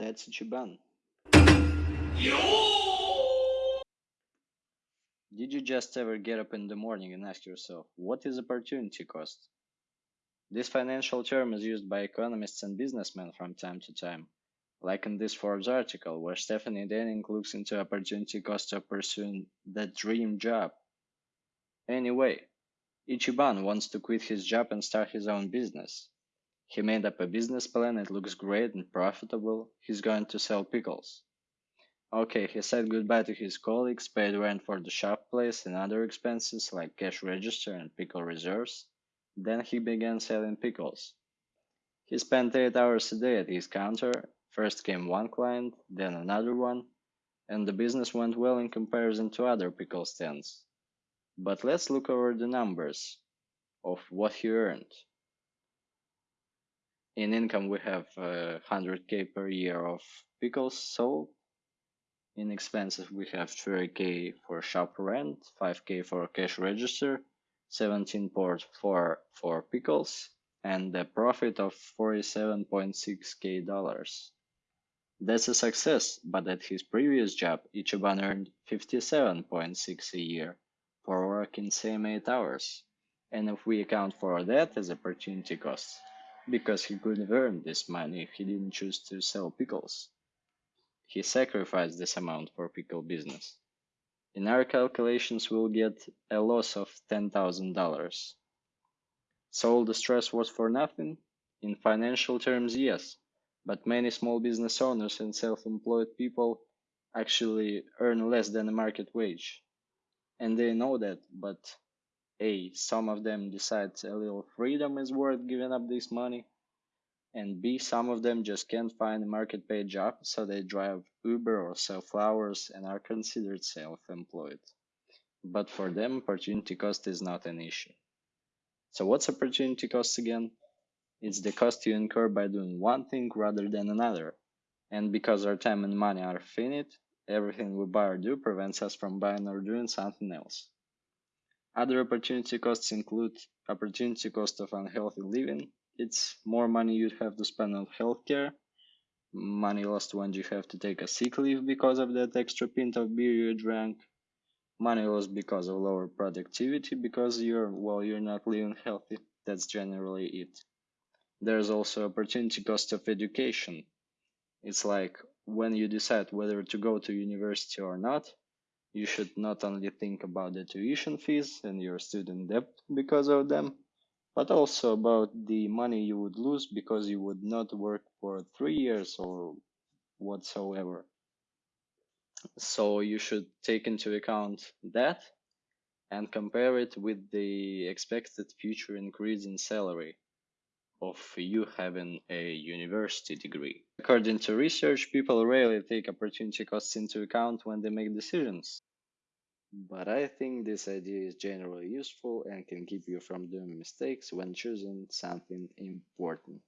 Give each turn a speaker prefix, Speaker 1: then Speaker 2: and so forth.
Speaker 1: That's Ichiban. Did you just ever get up in the morning and ask yourself, what is opportunity cost? This financial term is used by economists and businessmen from time to time, like in this Forbes article where Stephanie Denning looks into opportunity cost of pursuing that dream job. Anyway, Ichiban wants to quit his job and start his own business. He made up a business plan, it looks great and profitable. He's going to sell pickles. Okay, he said goodbye to his colleagues, paid rent for the shop place and other expenses like cash register and pickle reserves. Then he began selling pickles. He spent 8 hours a day at his counter. First came one client, then another one, and the business went well in comparison to other pickle stands. But let's look over the numbers of what he earned. In income, we have uh, 100k per year of pickles sold in expenses, we have 30k for shop rent, 5k for cash register, 17 port for, for pickles, and a profit of 47.6k dollars. That's a success, but at his previous job, Ichiban earned 57.6 a year for working same 8 hours. And if we account for that as opportunity cost, because he could have earned this money if he didn't choose to sell pickles. He sacrificed this amount for pickle business. In our calculations, we'll get a loss of $10,000. So all the stress was for nothing? In financial terms, yes. But many small business owners and self-employed people actually earn less than a market wage. And they know that, but A, some of them decide a little freedom is worth giving up this money, and B, some of them just can't find a market paid job, so they drive Uber or sell flowers and are considered self-employed. But for them, opportunity cost is not an issue. So what's opportunity cost again? It's the cost you incur by doing one thing rather than another. And because our time and money are finite, everything we buy or do prevents us from buying or doing something else. Other opportunity costs include opportunity cost of unhealthy living, it's more money you'd have to spend on healthcare, money lost when you have to take a sick leave because of that extra pint of beer you drank, money lost because of lower productivity because you're well you're not living healthy. That's generally it. There's also opportunity cost of education. It's like when you decide whether to go to university or not, you should not only think about the tuition fees and your student debt because of them, but also about the money you would lose because you would not work for three years or whatsoever. So you should take into account that and compare it with the expected future increase in salary of you having a university degree. According to research, people rarely take opportunity costs into account when they make decisions. But I think this idea is generally useful and can keep you from doing mistakes when choosing something important.